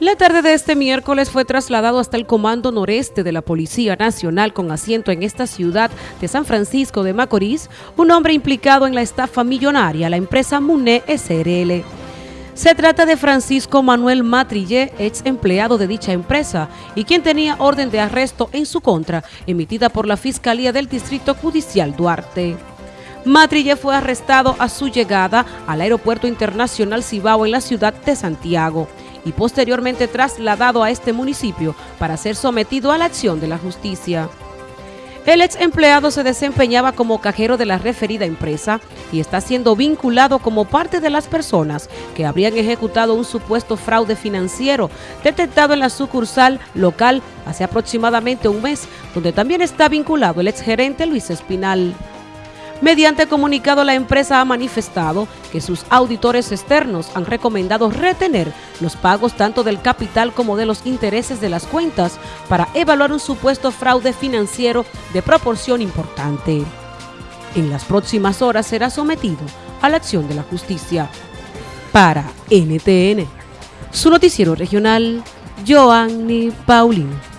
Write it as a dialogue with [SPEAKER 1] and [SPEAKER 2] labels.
[SPEAKER 1] La tarde de este miércoles fue trasladado hasta el Comando Noreste de la Policía Nacional con asiento en esta ciudad de San Francisco de Macorís, un hombre implicado en la estafa millonaria, la empresa MUNE SRL. Se trata de Francisco Manuel Matrillé, ex empleado de dicha empresa y quien tenía orden de arresto en su contra, emitida por la Fiscalía del Distrito Judicial Duarte. Matrille fue arrestado a su llegada al Aeropuerto Internacional Cibao en la ciudad de Santiago y posteriormente trasladado a este municipio para ser sometido a la acción de la justicia. El ex empleado se desempeñaba como cajero de la referida empresa y está siendo vinculado como parte de las personas que habrían ejecutado un supuesto fraude financiero detectado en la sucursal local hace aproximadamente un mes, donde también está vinculado el exgerente Luis Espinal. Mediante comunicado, la empresa ha manifestado que sus auditores externos han recomendado retener los pagos tanto del capital como de los intereses de las cuentas para evaluar un supuesto fraude financiero de proporción importante. En las próximas horas será sometido a la acción de la justicia. Para NTN, su noticiero regional, Joanny Paulino.